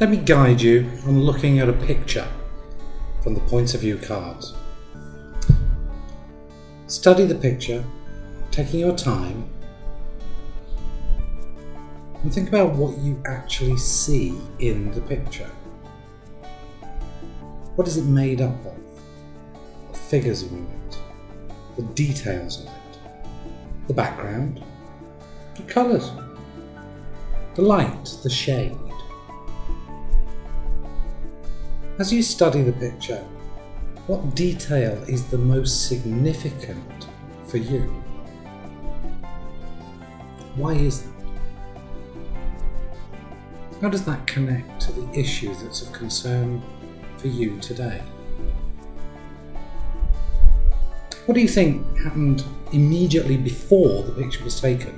Let me guide you on looking at a picture from the point of view cards. Study the picture, taking your time, and think about what you actually see in the picture. What is it made up of? The figures in it, the details of it, the background, the colours, the light, the shade. As you study the picture, what detail is the most significant for you? Why is that? How does that connect to the issue that's of concern for you today? What do you think happened immediately before the picture was taken?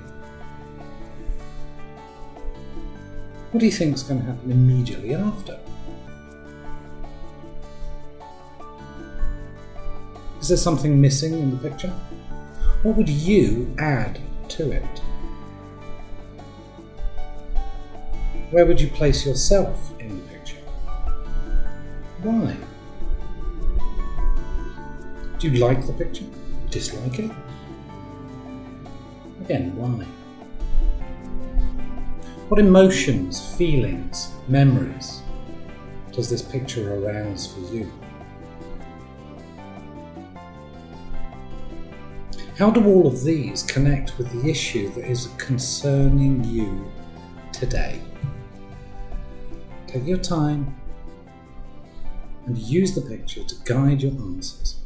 What do you think is going to happen immediately after? Is there something missing in the picture? What would you add to it? Where would you place yourself in the picture? Why? Do you like the picture? Dislike it? Again, why? What emotions, feelings, memories does this picture arouse for you? How do all of these connect with the issue that is concerning you today? Take your time and use the picture to guide your answers.